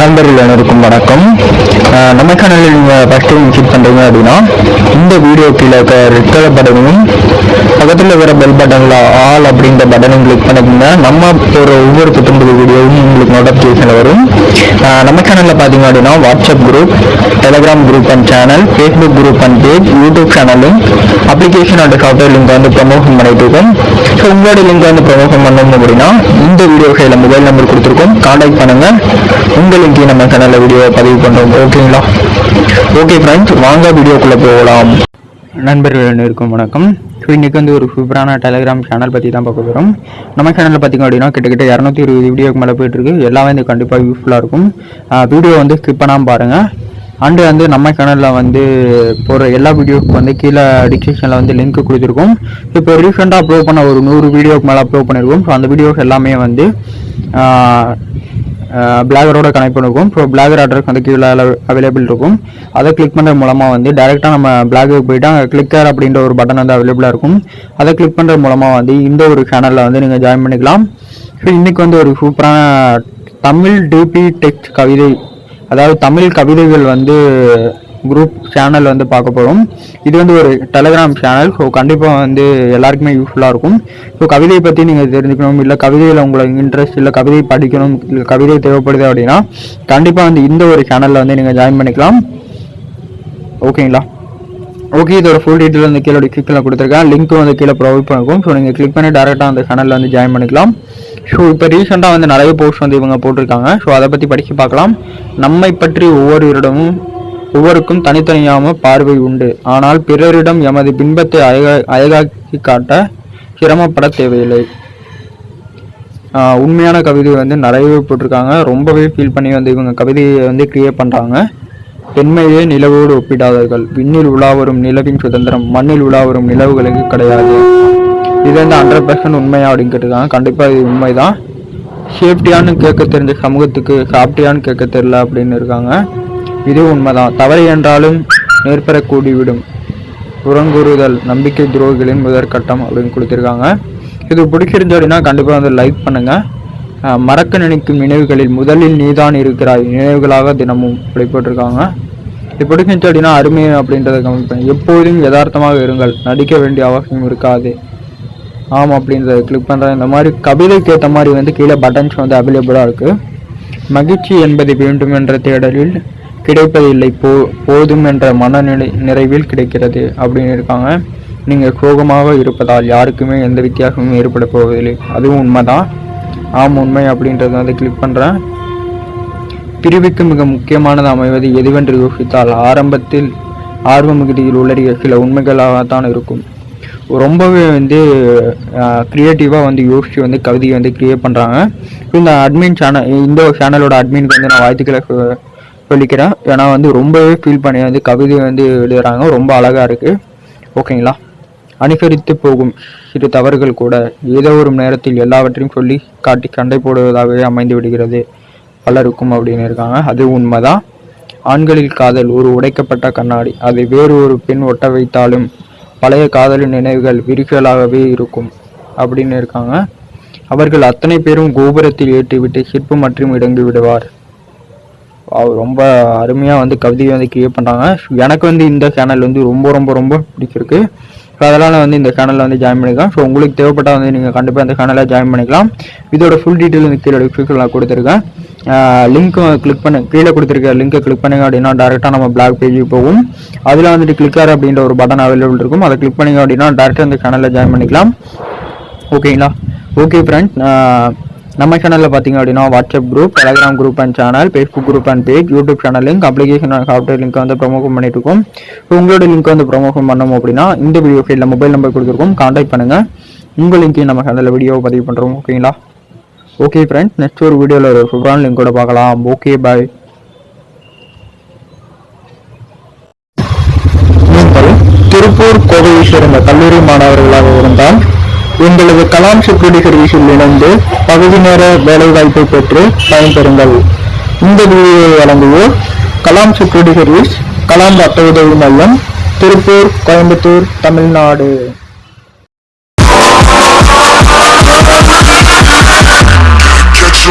நண்பர்கள் அனைவருக்கும் வணக்கம். நம்ம சேனலில் நீங்கள் ஃபஸ்ட் டைம் விசிட் பண்ணுறீங்க அப்படின்னா இந்த வீடியோ கீழே இருக்க ரெட் கலர் பட்டனையும் பக்கத்தில் இருக்கிற பெல் பட்டனில் ஆல் அப்படின்ற பட்டனையும் கிளிக் பண்ணிக்கோங்க. நம்ம ஒரு ஒவ்வொரு புத்தம்பது வீடியோவும் உங்களுக்கு நோட்டிஃபிகேஷன் வரும். நம்ம சேனலில் பார்த்தீங்க அப்படின்னா WhatsApp group Telegram group and channel Facebook group and page YouTube சேனலும் அப்ளிகேஷன் அண்ட் சாஃப்ட்வேர் லிங்க் வந்து ப்ரமோஷன் பண்ணிட்டு இருக்கோம். ஸோ உங்களோட லிங்க் வந்து ப்ரமோஷன் பண்ணணும் அப்படின்னா இந்த வீடியோ கையில் மொபைல் நம்பர் கொடுத்துருக்கோம். கான்டாக்ட் பண்ணுங்கள் உங்களுக்கு லிங்க் நம்ம சேனலில் வீடியோ பதிவு பண்ணுறோம் ஓகேங்களா ஓகே ஃப்ரெண்ட்ஸ் வாங்க வீடியோக்குள்ளே போகலாம். நண்பர்கள் அனைவருக்கும் வணக்கம். ஸோ இன்றைக்கி வந்து ஒரு சூப்பரான டெலிகிராம் சேனல் பற்றி தான் பார்க்க போகிறோம் நம்ம சேனலில் பார்த்திங்க அப்படின்னா கிட்டத்தட்ட இரநூத்தி இருபது வீடியோக்கு மேலே போயிட்டுருக்கு. எல்லாமே இது கண்டிப்பாக யூஸ்ஃபுல்லாக இருக்கும். வீடியோ வந்து ஸ்கிப் பண்ணாமல் பாருங்கள் அண்டு வந்து நம்ம சேனலில் வந்து போகிற எல்லா வீடியோவுக்கு வந்து கீழே டிஸ்கிரிப்ஷனில் வந்து லிங்க் கொடுத்துருக்கோம். இப்போ ரீசெண்டாக அப்லோட் பண்ண ஒரு நூறு வீடியோக்கு மேலே அப்லோட் பண்ணியிருக்கோம் ஸோ அந்த வீடியோஸ் எல்லாமே வந்து பிளாகரோட கனெக்ட் பண்ணிருக்கும் ஸோ பிளாகர் அட்ரஸ் வந்து கீழே அவைலபிள் இருக்கும். அதை கிளிக் பண்ணுறது மூலமாக வந்து டேரெக்டாக நம்ம பிளாகுக்கு போயிட்டு அங்கே கிளிக்கர் அப்படின்ற ஒரு பட்டன் வந்து அவைலபிளாக இருக்கும். அதை கிளிக் பண்ணுறது மூலமாக வந்து இந்த ஒரு சேனலில் வந்து நீங்கள் ஜாயின் பண்ணிக்கலாம். ஸோ இன்றைக்கி வந்து ஒரு சூப்பரான தமிழ் டிபி டெக்ஸ்ட் கவிதை அதாவது தமிழ் கவிதைகள் வந்து குரூப் சேனல் வந்து பார்க்க போகிறோம் இது வந்து ஒரு டெலகிராம் சேனல் ஸோ கண்டிப்பாக வந்து எல்லாருக்குமே யூஸ்ஃபுல்லாக இருக்கும். ஸோ கவிதையை பற்றி நீங்கள் தெரிஞ்சுக்கணும் இல்லை கவிதையில் உங்களுக்கு இன்ட்ரெஸ்ட் இல்லை கவிதை படிக்கணும் இல்லை கவிதை தேவைப்படுது அப்படின்னா கண்டிப்பாக வந்து இந்த ஒரு சேனலில் வந்து நீங்கள் ஜாயின் பண்ணிக்கலாம். ஓகேங்களா? ஓகே இதோட ஃபுல் டீட்டெயில் வந்து கீழே கிளிக்கில் கொடுத்துருக்கேன். லிங்க் வந்து கீழே ப்ரொவைட் பண்ணிருக்கோம். ஸோ நீங்கள் கிளிக் பண்ணி டேரெக்டாக அந்த சேனலில் வந்து ஜாயின் பண்ணிக்கலாம். ஸோ இப்போ ரீசெண்டாக வந்து நிறைய போஸ்ட் வந்து இவங்க போட்டிருக்காங்க. ஸோ அதை பற்றி படித்து பார்க்கலாம். நம்மை பற்றி ஒவ்வொருவரிடமும் ஒவ்வொருக்கும் தனித்தனியாம பார்வை உண்டு. ஆனால் பிறரிடம் எமது பின்பத்தை அழகா அழகாக்கி காட்ட சிரமப்பட தேவையில்லை. உண்மையான கவிதை வந்து நிறையவே போட்டிருக்காங்க. ரொம்பவே ஃபீல் பண்ணி வந்து இவங்க கவிதையை வந்து கிரியேட் பண்ணுறாங்க பெண்மையே நிலவோடு ஒப்பிடாதவர்கள். விண்ணில் உலாவரும் நிலவின் சுதந்திரம் மண்ணில் உலாவரும் நிலவுகளுக்கு கிடையாது. இது வந்து ஹண்ட்ரட் பர்சன்ட் உண்மையா அப்படின்னு கேட்டிருக்காங்க. கண்டிப்பாக இது உண்மைதான். சேஃப்டியான்னு கேட்க தெரிஞ்ச சமூகத்துக்கு சாப்பிட்டியான்னு கேட்க தெரியல அப்படின்னு இருக்காங்க. இது உண்மைதான் தவறு என்றாலும் நேர்பெற கூடிவிடும் புறங்குறுதல் நம்பிக்கை துரோகிகளின் முதற்கட்டம் அப்படின்னு கொடுத்துருக்காங்க. இது பிடிச்சிருந்து அப்படின்னா கண்டிப்பாக வந்து லைக் பண்ணுங்கள் மறக்க நினைக்கும் நினைவுகளில் முதலில் நீதான் இருக்கிறாய். நினைவுகளாக தினமும் அப்படி போட்டிருக்காங்க இது பிடிச்சிருந்துச்சு அப்படின்னா அருமை அப்படின்றத கவனிப்பேன் எப்போதும் யதார்த்தமாக இருங்கள். நடிக்க வேண்டிய அவசியம் இருக்காது. ஆமாம் அப்படின்றத கிளிக் பண்ணுறேன் இந்த மாதிரி கவிதைக்கு ஏற்ற மாதிரி வந்து கீழே பட்டன்ஸ் வந்து அவைலபிளாக இருக்குது மகிழ்ச்சி என்பது வேண்டும் என்ற தேடலில் கிடைப்பதில்லை. போ போதும் என்ற மனநிலை நிறைவில் கிடைக்கிறது அப்படின்னு இருக்காங்க. நீங்கள் சோகமாக இருப்பதால் யாருக்குமே எந்த வித்தியாசமும் ஏற்பட போவதில்லை. அதுவும் உண்மைதான். ஆம் உண்மை அப்படின்றத வந்து கிளிக் பண்ணுறேன் பிரிவுக்கு மிக முக்கியமானது அமைவது எதுவென்று யோசித்தால் ஆரம்பத்தில் ஆர்வ மிகுதியில் உள்ளறிய சில உண்மைகளாகத்தான் இருக்கும். ரொம்பவே வந்து க்ரியேட்டிவாக வந்து யோசித்து வந்து கவிதையை வந்து க்ரியேட் பண்ணுறாங்க இந்த அட்மின் சேனல் இந்த சேனலோட அட்மின்க்கு வந்து நான் வாழ்த்துக்களை சொல்லிக்கிறேன். ஏன்னா வந்து ரொம்பவே ஃபீல் பண்ணி வந்து கவிதை வந்து எழுதுகிறாங்க ரொம்ப அழகாக இருக்குது ஓகேங்களா அனுசரித்து போகும் சிறு தவறுகள் கூட ஏதோ ஒரு நேரத்தில் எல்லாவற்றையும் சொல்லி காட்டி சண்டை போடுவதாகவே அமைந்து விடுகிறது. பலருக்கும் அப்படின்னு இருக்காங்க. அது உண்மைதான். ஆண்களில் காதல் ஒரு உடைக்கப்பட்ட கண்ணாடி. அதை வேறு ஒரு பெண் ஒட்ட வைத்தாலும் பழைய காதலின் நினைவுகள் விரிசலாகவே இருக்கும் அப்படின்னு இருக்காங்க. அவர்கள் அத்தனை பேரும் கோபுரத்தில் ஏற்றிவிட்டு சிற்பம் மற்றும் இடங்கி விடுவார். ரொம்ப அருமையாக வந்து கவிதையை வந்து கிரியேட் பண்ணுறாங்க எனக்கு வந்து இந்த சேனல் வந்து ரொம்ப ரொம்ப ரொம்ப பிடிச்சிருக்கு. ஸோ அதனால் வந்து இந்த சேனலில் வந்து ஜாயின் பண்ணிக்கலாம். ஸோ உங்களுக்கு தேவைப்பட்டால் வந்து நீங்கள் கண்டிப்பாக இந்த சேனலில் ஜாயின் பண்ணிக்கலாம். இதோட ஃபுல் டீட்டெயில் வந்து கீழே டிஸ்கிரிப்ஷனில் கொடுத்துருக்கேன். லிங்க்கு கிளிக் பண்ண கீழே கொடுத்துருக்க லிங்கை கிளிக் பண்ணுங்க அப்படின்னா டேரெக்டாக நம்ம பிளாக் பேஜுக்கு போகும். அதில் வந்துட்டு கிளிக்கார் அப்படின்ற ஒரு பட்டன் அவைலபிள் இருக்கும். அதை கிளிக் பண்ணிங்க அப்படின்னா டேரெக்டாக இந்த சேனலில் ஜாயின் பண்ணிக்கலாம். ஓகேங்களா ஓகே ஃப்ரெண்ட்ஸ் நம்ம சேனலில் பார்த்தீங்க அப்படின்னா WhatsApp group Telegram group and channel Facebook group and page YouTube channel link application software link வந்து ப்ரொமோஷன் பண்ணிட்டு இருக்கோம். ஸோ உங்களோட லிங்க் வந்து ப்ரொமோஷன் பண்ணணும் அப்படின்னா இந்த வீடியோ ஃபைலில் மொபைல் நம்பர் கொடுத்துருக்கோம். கான்டாக்ட் பண்ணுங்கள் உங்கள் லிங்க்கையும் நம்ம சேனலில் வீடியோ பதிவு பண்ணுறோம் ஓகேங்களா ஓகே ஃப்ரெண்ட்ஸ் நெக்ஸ்ட் ஒரு வீடியோவில் ஒரு சூப்பரான லிங்க் கூட பார்க்கலாம். ஓகே பாய் திருப்பூர் கோவை சேர்ந்த கல்லூரி மாணவர்களாக வரும் உங்களது கலாம் செக்யூரிட்டி சர்வீஸில் இணைந்து பகுதி நேர வேலைவாய்ப்பை பெற்று பயன்பெறுங்கள். இந்த வீடியோவை வழங்குவோர் கலாம் செக்யூரிட்டி சர்வீஸ் கலாம் ரத்த உதவி மையம் திருப்பூர் கோயம்புத்தூர் தமிழ்நாடு. Catch